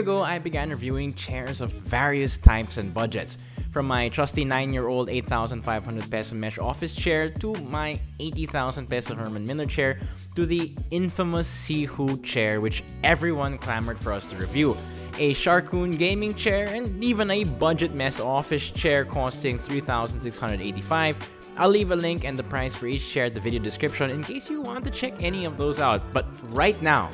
ago, I began reviewing chairs of various types and budgets. From my trusty 9-year-old 8,500 peso mesh office chair to my 80,000 peso Herman Miller chair to the infamous Sihoo chair which everyone clamored for us to review a Sharkoon gaming chair, and even a budget mess office chair costing 3,685. I'll leave a link and the price for each chair in the video description in case you want to check any of those out. But right now,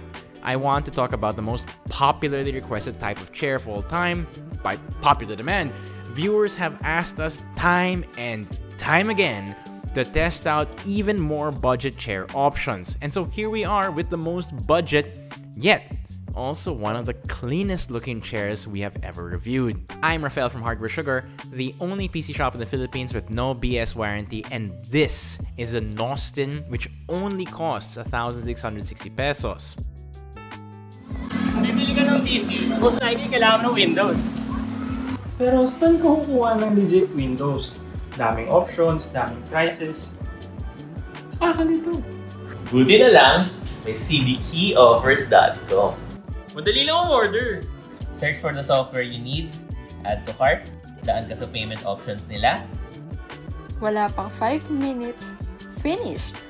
I want to talk about the most popularly requested type of chair of all time. By popular demand, viewers have asked us time and time again to test out even more budget chair options. And so here we are with the most budget yet also one of the cleanest looking chairs we have ever reviewed. I'm Rafael from Hardware Sugar, the only PC shop in the Philippines with no BS warranty, and this is a Nostin which only costs 1,660 pesos. PC, most likely kailangan ng Windows. Pero saan ka kukuha ng legit Windows? Daming options, daming prices. Saka nito. Buti na lang, may cdkeyoffers.com. Madali lang order. Search for the software you need, add to cart, daan ka sa payment options nila. Wala pang 5 minutes, finished!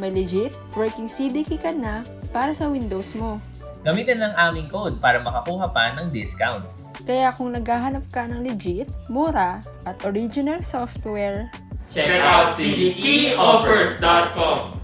May legit working CDK ka na para sa Windows mo. Gamitin lang aming code para makakuha pa ng discounts. Kaya kung naghahanap ka ng legit, mura, at original software, Check out cdkeyoffers.com.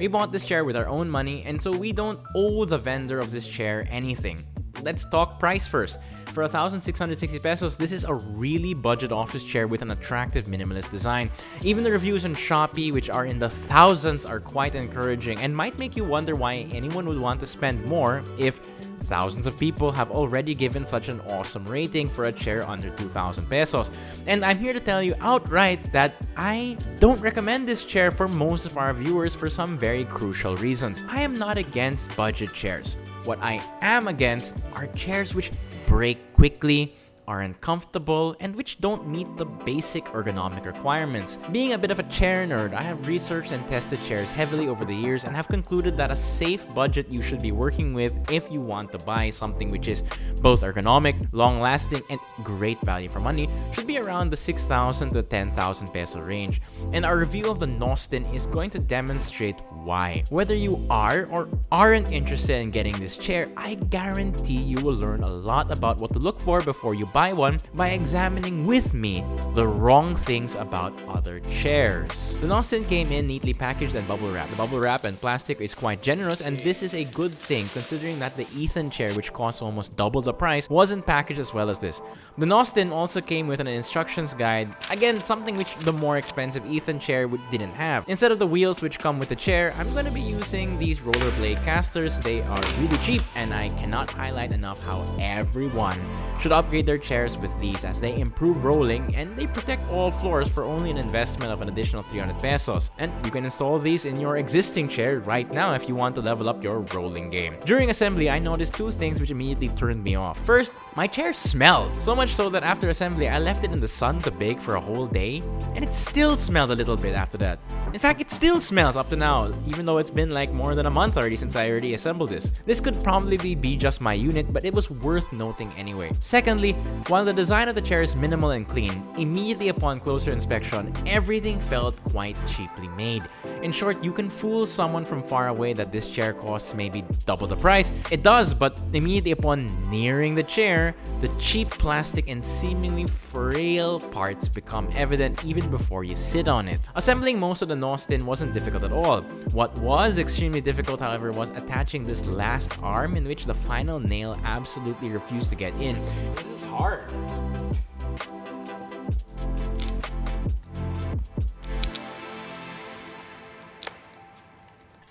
We bought this chair with our own money, and so we don't owe the vendor of this chair anything. Let's talk price first. For 1,660 pesos, this is a really budget office chair with an attractive minimalist design. Even the reviews on Shopee, which are in the thousands, are quite encouraging and might make you wonder why anyone would want to spend more if thousands of people have already given such an awesome rating for a chair under 2,000 pesos. And I'm here to tell you outright that I don't recommend this chair for most of our viewers for some very crucial reasons. I am not against budget chairs. What I am against are chairs which break quickly, are uncomfortable, and which don't meet the basic ergonomic requirements. Being a bit of a chair nerd, I have researched and tested chairs heavily over the years and have concluded that a safe budget you should be working with if you want to buy something which is both ergonomic, long-lasting, and great value for money should be around the 6,000 to 10,000 peso range. And our review of the Nostin is going to demonstrate why. Whether you are or aren't interested in getting this chair, I guarantee you will learn a lot about what to look for before you buy one by examining with me the wrong things about other chairs. The Nostin came in neatly packaged and bubble wrapped. The bubble wrap and plastic is quite generous and this is a good thing considering that the Ethan chair which costs almost double the price wasn't packaged as well as this. The Nostin also came with an instructions guide, again something which the more expensive Ethan chair didn't have. Instead of the wheels which come with the chair, I'm going to be using these rollerblade casters. They are really cheap and I cannot highlight enough how everyone should upgrade their chairs with these as they improve rolling and they protect all floors for only an investment of an additional 300 pesos. And you can install these in your existing chair right now if you want to level up your rolling game. During assembly, I noticed two things which immediately turned me off. First, my chair smelled. So much so that after assembly, I left it in the sun to bake for a whole day and it still smelled a little bit after that. In fact, it still smells up to now, even though it's been like more than a month already since I already assembled this. This could probably be just my unit, but it was worth noting anyway. Secondly, while the design of the chair is minimal and clean, immediately upon closer inspection, everything felt quite cheaply made. In short, you can fool someone from far away that this chair costs maybe double the price. It does, but immediately upon nearing the chair, the cheap plastic and seemingly frail parts become evident even before you sit on it. Assembling most of the Nostin wasn't difficult at all. What was extremely difficult, however, was attaching this last arm in which the final nail absolutely refused to get in. This is hard.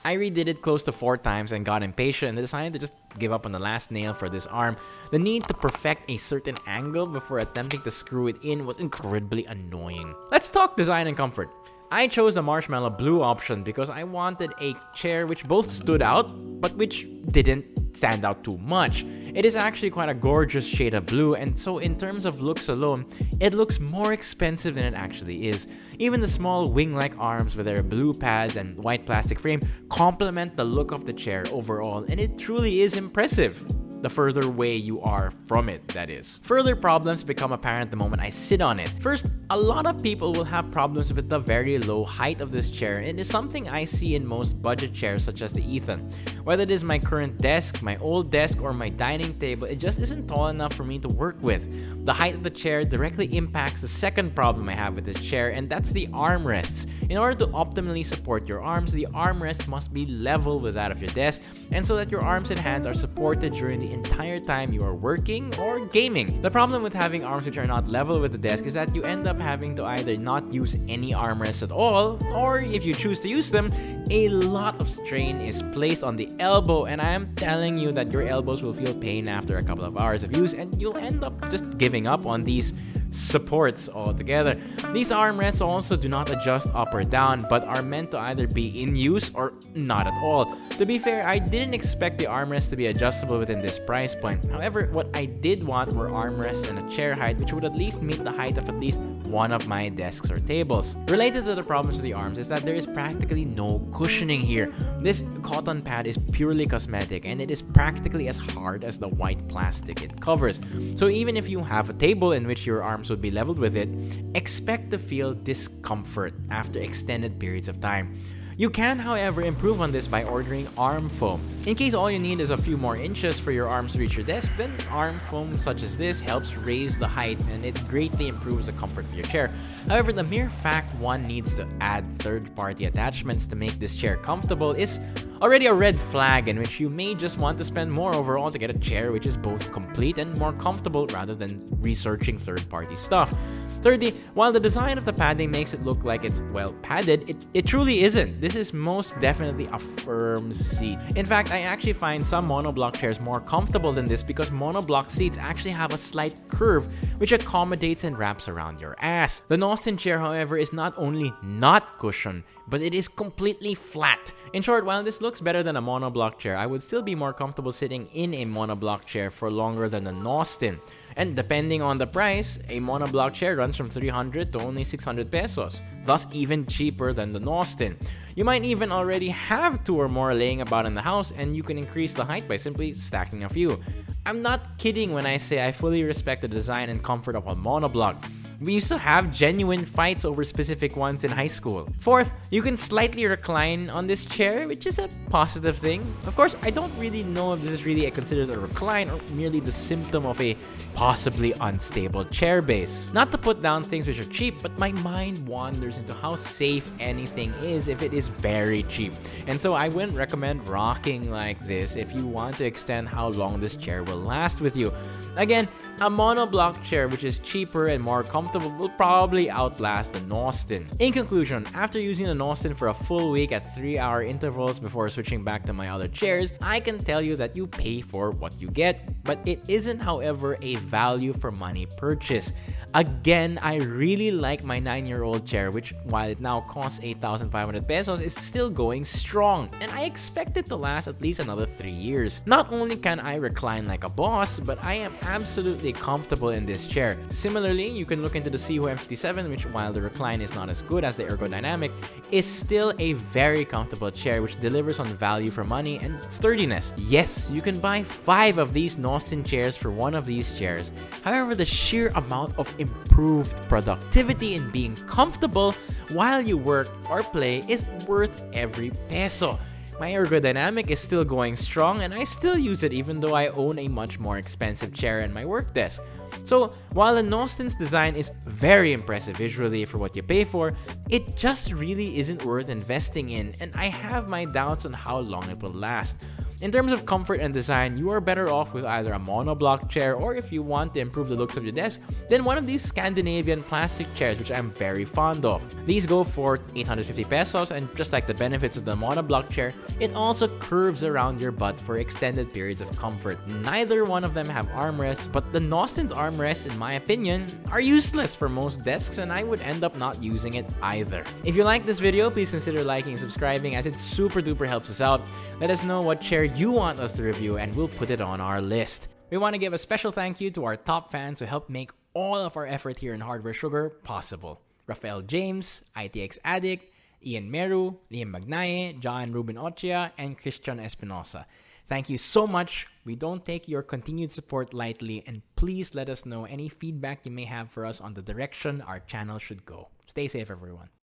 I redid it close to 4 times and got impatient and decided to just give up on the last nail for this arm. The need to perfect a certain angle before attempting to screw it in was incredibly annoying. Let's talk design and comfort. I chose the marshmallow blue option because I wanted a chair which both stood out, but which didn't stand out too much. It is actually quite a gorgeous shade of blue, and so in terms of looks alone, it looks more expensive than it actually is. Even the small wing-like arms with their blue pads and white plastic frame complement the look of the chair overall, and it truly is impressive. the further away you are from it, that is. Further problems become apparent the moment I sit on it. First, a lot of people will have problems with the very low height of this chair, and it is something I see in most budget chairs such as the Ethan. Whether it is my current desk, my old desk, or my dining table, it just isn't tall enough for me to work with. The height of the chair directly impacts the second problem I have with this chair, and that's the armrests. In order to optimally support your arms, the armrest must be level with that of your desk, and so that your arms and hands are supported during the entire time you are working or gaming. The problem with having arms which are not level with the desk is that you end up having to either not use any armrests at all, or if you choose to use them, a lot of strain is placed on the elbow, and I am telling you that your elbows will feel pain after a couple of hours of use, and you'll end up just giving up on these supports altogether. These armrests also do not adjust up or down, but are meant to either be in use or not at all. To be fair, I didn't expect the armrests to be adjustable within this price point. However, what I did want were armrests and a chair height which would at least meet the height of at least one of my desks or tables. Related to the problems with the arms is that there is practically no cushioning here. This cotton pad is purely cosmetic and it is practically as hard as the white plastic it covers. So even if you have a table in which your arms would be leveled with it, expect to feel discomfort after extended periods of time. You can, however, improve on this by ordering arm foam. In case all you need is a few more inches for your arms to reach your desk, then arm foam such as this helps raise the height and it greatly improves the comfort of your chair. However, the mere fact one needs to add third-party attachments to make this chair comfortable is already a red flag in which you may just want to spend more overall to get a chair which is both complete and more comfortable rather than researching third-party stuff. Thirdly, while the design of the padding makes it look like it's well padded, it, it truly isn't. This is most definitely a firm seat. In fact, I actually find some monoblock chairs more comfortable than this because monoblock seats actually have a slight curve which accommodates and wraps around your ass. The Nostin chair, however, is not only not cushioned, but it is completely flat. In short, while this looks better than a monoblock chair, I would still be more comfortable sitting in a monoblock chair for longer than a Nostin. And depending on the price, a monoblock chair runs from 300 to only 600 pesos, thus even cheaper than the Nostin. You might even already have two or more laying about in the house and you can increase the height by simply stacking a few. I'm not kidding when I say I fully respect the design and comfort of a monoblock. We used to have genuine fights over specific ones in high school. Fourth, you can slightly recline on this chair, which is a positive thing. Of course, I don't really know if this is really considered a recline or merely the symptom of a possibly unstable chair base. Not to put down things which are cheap, but my mind wanders into how safe anything is if it is very cheap. And so I wouldn't recommend rocking like this if you want to extend how long this chair will last with you. Again, a monoblock chair which is cheaper and more comfortable will probably outlast the Nostin. In conclusion, after using the Nostin for a full week at 3 hour intervals before switching back to my other chairs, I can tell you that you pay for what you get, but it isn't however a value for money purchase. Again, I really like my 9-year-old chair which while it now costs 8,500 pesos is still going strong and I expect it to last at least another 3 years. Not only can I recline like a boss, but I am absolutely comfortable in this chair. Similarly, you can look into the Sihoo M57 which while the recline is not as good as the ergodynamic, is still a very comfortable chair which delivers on value for money and sturdiness. Yes, you can buy 5 of these Nostin chairs for one of these chairs. However, the sheer amount of improved productivity and being comfortable while you work or play is worth every peso. My ergodynamic is still going strong and I still use it even though I own a much more expensive chair in my work desk. So while the Nostin's design is very impressive visually for what you pay for, it just really isn't worth investing in and I have my doubts on how long it will last. In terms of comfort and design, you are better off with either a monoblock chair or if you want to improve the looks of your desk, then one of these Scandinavian plastic chairs which I'm very fond of. These go for 850 pesos and just like the benefits of the monoblock chair, it also curves around your butt for extended periods of comfort. Neither one of them have armrests, but the Nostin's armrests in my opinion are useless for most desks and I would end up not using it either. If you like this video, please consider liking and subscribing as it super duper helps us out. Let us know what chair you want us to review and we'll put it on our list. We want to give a special thank you to our top fans who helped make all of our effort here in Hardware Sugar possible. Rafael James, ITX Addict, Ian Meru, Liam Magnaye, John Ruben Ochia, and Christian Espinosa. Thank you so much. We don't take your continued support lightly, and please let us know any feedback you may have for us on the direction our channel should go. Stay safe, everyone.